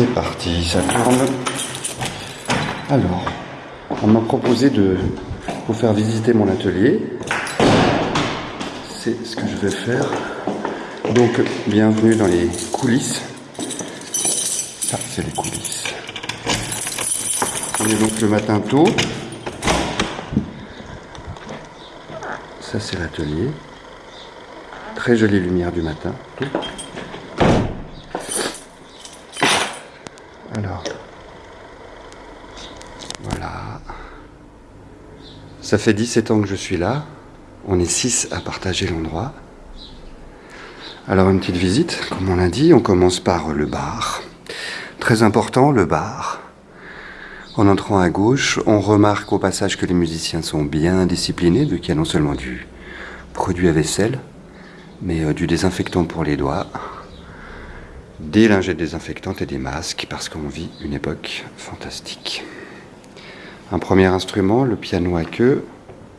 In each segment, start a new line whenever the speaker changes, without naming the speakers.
C'est parti, ça tourne. Alors, on m'a proposé de vous faire visiter mon atelier. C'est ce que je vais faire. Donc, bienvenue dans les coulisses. Ça, c'est les coulisses. On est donc le matin tôt. Ça, c'est l'atelier. Très jolie lumière du matin. Alors, voilà. Ça fait 17 ans que je suis là. On est 6 à partager l'endroit. Alors une petite visite, comme on l'a dit, on commence par le bar. Très important, le bar. En entrant à gauche, on remarque au passage que les musiciens sont bien disciplinés, vu qu'il y a non seulement du produit à vaisselle, mais euh, du désinfectant pour les doigts, des lingettes désinfectantes et des masques parce qu'on vit une époque fantastique. Un premier instrument, le piano à queue,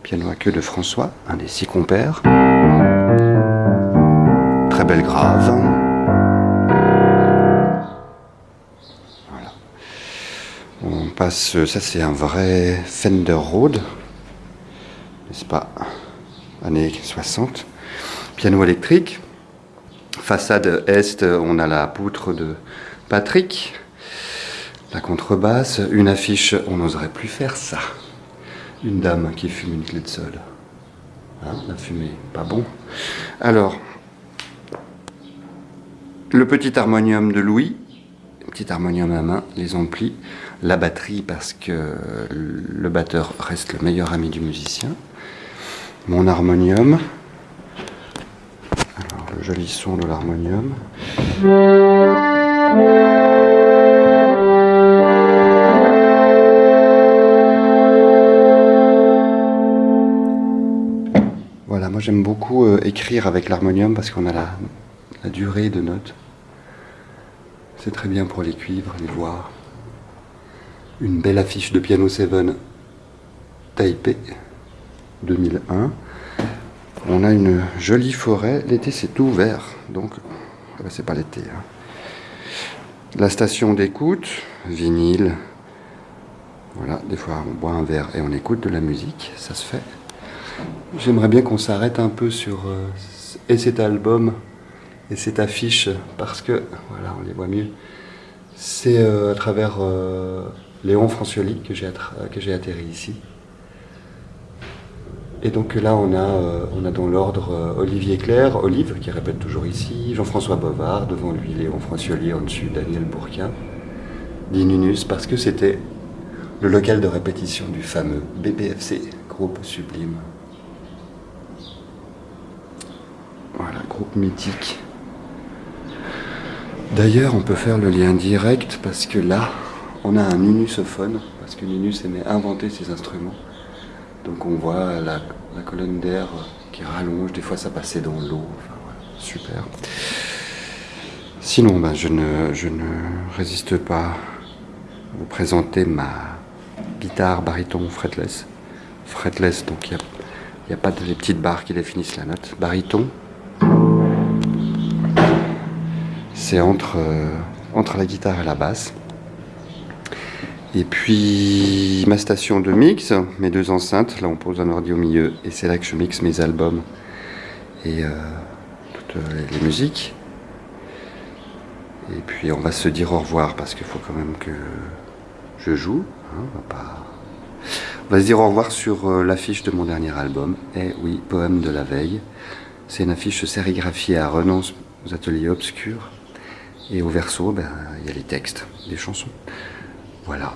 piano à queue de François, un des six compères. Très belle grave. Voilà. On passe, ça c'est un vrai Fender Rhodes, n'est-ce pas? Années 60. Piano électrique. Façade est, on a la poutre de Patrick. La contrebasse, une affiche, on n'oserait plus faire ça. Une dame qui fume une clé de sol. Hein, la fumée, pas bon. Alors, le petit harmonium de Louis, petit harmonium à main, les amplis, la batterie parce que le batteur reste le meilleur ami du musicien, mon harmonium, joli son de l'harmonium. Voilà, moi j'aime beaucoup euh, écrire avec l'harmonium parce qu'on a la, durée de notes. C'est très bien pour les cuivres, les voix. Une belle affiche de Piano 7 Taipei 2001. On a une jolie forêt. L'été, c'est tout vert. Donc, ah bah, c'est pas l'été. Hein. La station d'écoute, vinyle. Voilà, des fois, on boit un verre et on écoute de la musique. Ça se fait. J'aimerais bien qu'on s'arrête un peu sur euh, et cet album et cette affiche parce que, voilà, on les voit mieux. C'est euh, à travers euh, Léon Francioli que j'ai atterri ici. Et donc là, on a, euh, on a dans l'ordre euh, Olivier Claire, Olive, qui répète toujours ici, Jean-François Bovard, devant lui Léon Francioli, en dessus Daniel Bourquin, Dinunus, parce que c'était le local de répétition du fameux BBFC, groupe sublime. Voilà, groupe mythique. D'ailleurs, on peut faire le lien direct parce que là, on a un nunusophone, parce que Nunus aimait inventer ses instruments. Donc on voit la, colonne d'air qui rallonge, des fois ça passait dans l'eau, enfin, super. Sinon, ben, je, ne, je ne résiste pas à vous présenter ma guitare baryton fretless. Fretless, donc il n'y a, a, pas de les petites barres qui définissent la note. Baryton, c'est entre, euh, entre la guitare et la basse. Et puis ma station de mix, mes deux enceintes, là on pose un ordi au milieu et c'est là que je mixe mes albums et euh, toutes les, musiques. Et puis on va se dire au revoir parce qu'il faut quand même que je joue. Hein, on, va pas... on, va se dire au revoir sur euh, l'affiche de mon dernier album. Eh oui, Poème de la veille. C'est une affiche sérigraphiée à Renonce aux ateliers obscurs. Et au verso, ben, il y a les textes, des chansons. Voilà.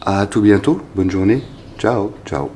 À tout bientôt. Bonne journée. Ciao, ciao.